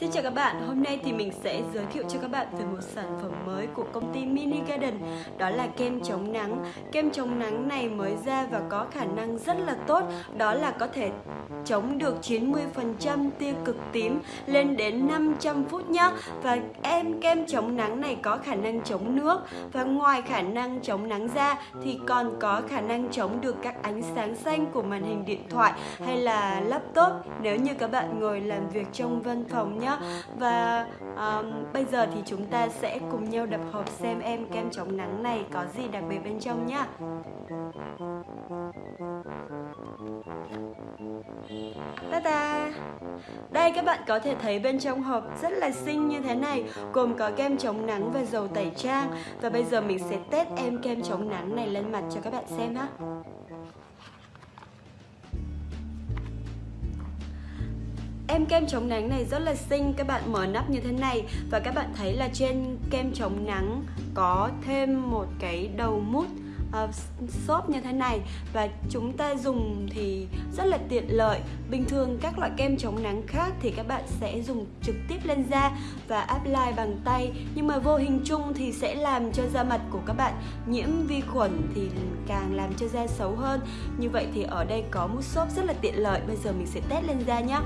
Xin chào các bạn, hôm nay thì mình sẽ giới thiệu cho các bạn về một sản phẩm mới của công ty Mini Garden Đó là kem chống nắng. Kem chống nắng này mới ra và có khả năng rất là tốt Đó là có thể chống được 90% tia cực tím lên đến 500 phút nhá. Và em kem chống nắng này có khả năng chống nước Và ngoài khả năng chống nắng ra thì còn có khả năng chống được các ánh sáng xanh của màn hình điện thoại hay là laptop. Nếu như các bạn ngồi làm việc trong văn phòng nhá. Và um, bây giờ thì chúng ta sẽ cùng nhau đập hộp xem em kem chống nắng này có gì đặc biệt bên trong nhá. Ta ta! Đây các bạn có thể thấy bên trong hộp rất là xinh như thế này Gồm có kem chống nắng và dầu tẩy trang. Và bây giờ mình sẽ test em kem chống nắng này lên mặt cho các bạn xem ha Em kem chống nắng này rất là xinh Các bạn mở nắp như thế này. Và các bạn thấy là trên kem chống nắng Có thêm một cái đầu mút uh, xốp như thế này. Và chúng ta dùng thì rất là tiện lợi. Bình thường các loại kem chống nắng khác thì các bạn sẽ dùng trực tiếp lên da và apply bằng tay. Nhưng mà vô hình chung thì sẽ làm cho da mặt của các bạn nhiễm vi khuẩn thì càng làm cho da xấu hơn. Như vậy thì ở đây có mút xốp rất là tiện lợi. Bây giờ mình sẽ test lên da nhé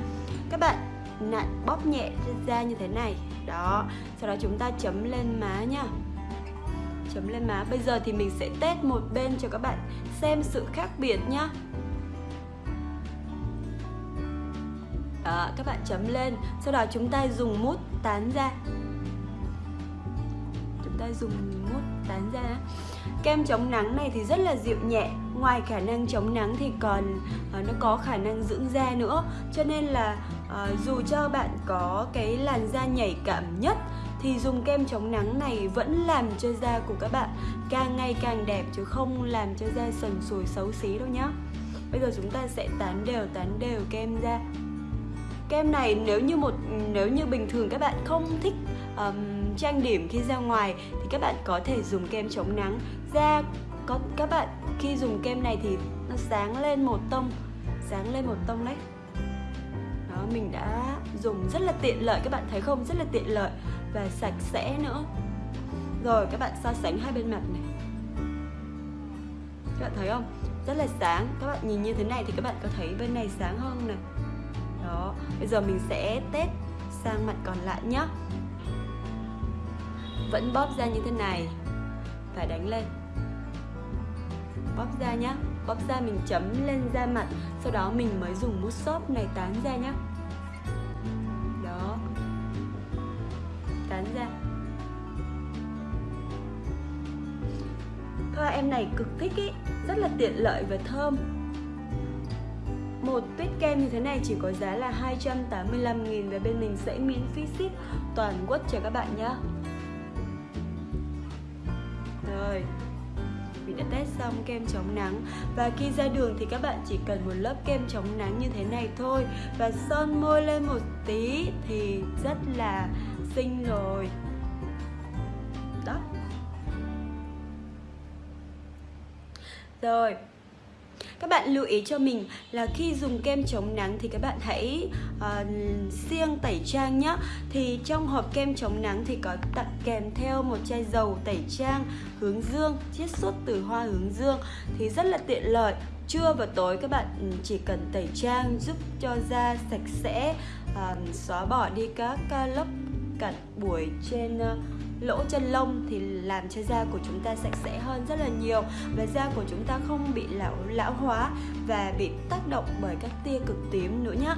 các bạn, nặn bóp nhẹ da như thế này. Đó, sau đó chúng ta chấm lên má nha chấm lên má. Bây giờ thì mình sẽ test một bên cho các bạn xem sự khác biệt nhá. Đó, các bạn chấm lên. Sau đó chúng ta dùng mút tán ra chúng ta dùng mút tán ra kem chống nắng này thì rất là dịu nhẹ. Ngoài khả năng chống nắng thì còn ờ, nó có khả năng dưỡng da nữa. Cho nên là à, dù cho bạn có cái làn da nhảy cảm nhất thì dùng kem chống nắng này vẫn làm cho da của các bạn càng ngày càng đẹp chứ không làm cho da sần sùi xấu xí đâu nhá. Bây giờ chúng ta sẽ tán đều tán đều kem ra kem này nếu như một nếu như bình thường các bạn không thích um, trang điểm khi ra ngoài thì các bạn có thể dùng kem chống nắng. Da có các bạn khi dùng kem này thì nó sáng lên một tông sáng lên một tông đấy đó mình đã dùng rất là tiện lợi, các bạn thấy không? Rất là tiện lợi và sạch sẽ nữa. Rồi, các bạn so sánh hai bên mặt này. Các bạn thấy không? Rất là sáng. Các bạn nhìn như thế này thì các bạn có thấy bên này sáng hơn này. Đó, bây giờ mình sẽ test sang mặt còn lại nhé vẫn bóp ra như thế này và đánh lên. Bóp ra nhá. Bóp ra mình chấm lên da mặt, sau đó mình mới dùng mút xốp này tán ra nhá. Tán ra. Thoa, em này cực thích ý. Rất là tiện lợi và thơm. Một tuyết kem như thế này chỉ có giá là 285.000 và bên mình sẽ miễn phí ship toàn quốc cho các bạn nhé Rồi, mình đã test xong kem chống nắng. Và khi ra đường thì các bạn chỉ cần một lớp kem chống nắng như thế này thôi. Và son môi lên một tí thì rất là sinh rồi. Đó. Rồi các bạn lưu ý cho mình là khi dùng kem chống nắng thì các bạn hãy uh, siêng tẩy trang nhé thì trong hộp kem chống nắng thì có tặng kèm theo một chai dầu tẩy trang hướng dương chiết xuất từ hoa hướng dương. Thì rất là tiện lợi. Trưa và tối các bạn ừ, chỉ cần tẩy trang giúp cho da sạch sẽ uh, xóa bỏ đi các uh, lớp cặn buổi trên ờ, lỗ chân lông thì làm cho da của chúng ta sạch sẽ hơn rất là nhiều và da của chúng ta không bị lão lão hóa và bị tác động bởi các tia cực tím nữa nhé